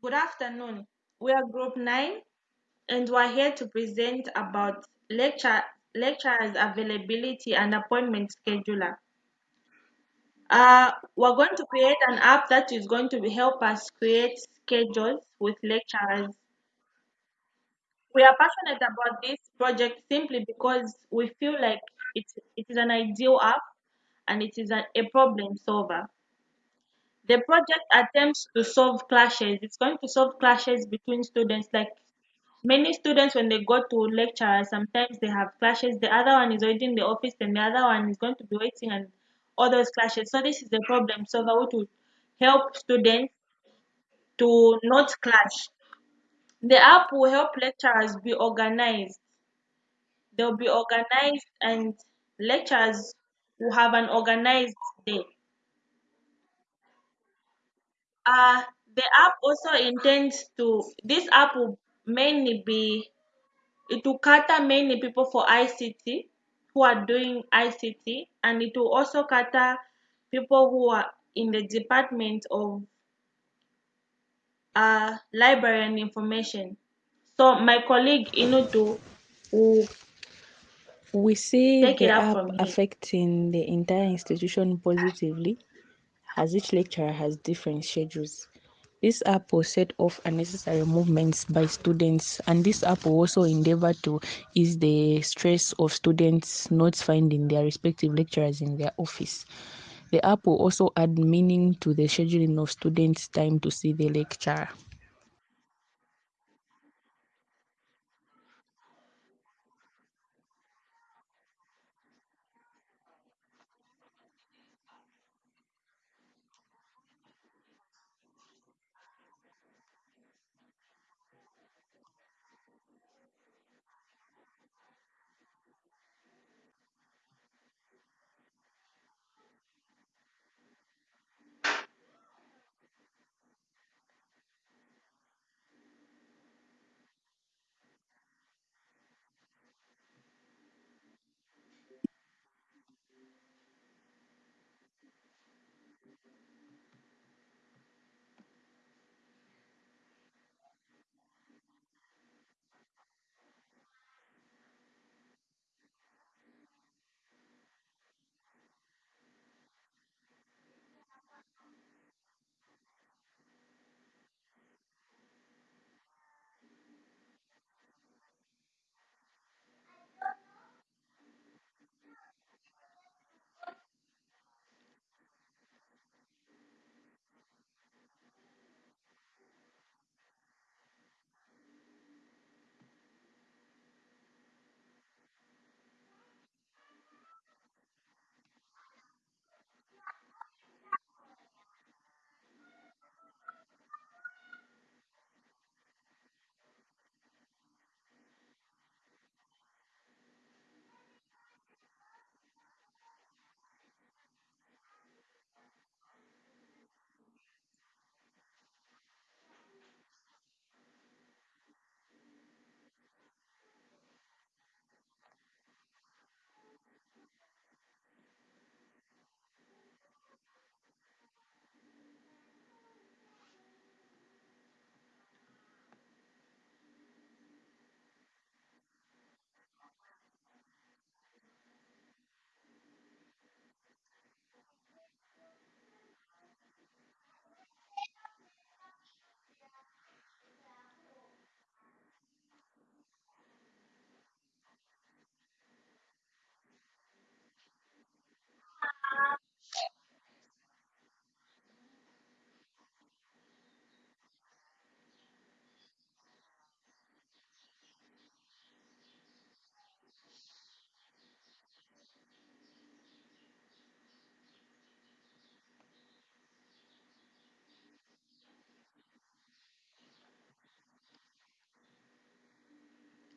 Good afternoon. We are Group 9 and we're here to present about lecture lecturers availability and appointment scheduler. Uh, we're going to create an app that is going to help us create schedules with lecturers. We are passionate about this project simply because we feel like it's, it is an ideal app and it is a, a problem solver. The project attempts to solve clashes. It's going to solve clashes between students. Like many students, when they go to lecture, sometimes they have clashes. The other one is already in the office, and the other one is going to be waiting, and all those clashes. So this is the problem solver which would help students to not clash. The app will help lecturers be organized. They'll be organized, and lecturers will have an organized day. Uh, the app also intends to, this app will mainly be, it will cater mainly people for ICT who are doing ICT, and it will also cater people who are in the department of uh, library and information. So my colleague Inutu will We see the app affecting the entire institution positively as each lecturer has different schedules. This app will set off unnecessary movements by students, and this app will also endeavor to ease the stress of students not finding their respective lecturers in their office. The app will also add meaning to the scheduling of students' time to see the lecturer.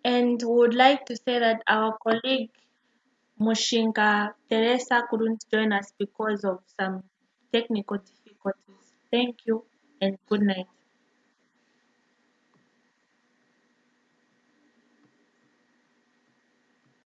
And would like to say that our colleague Mushinga Teresa couldn't join us because of some technical difficulties. Thank you and good night.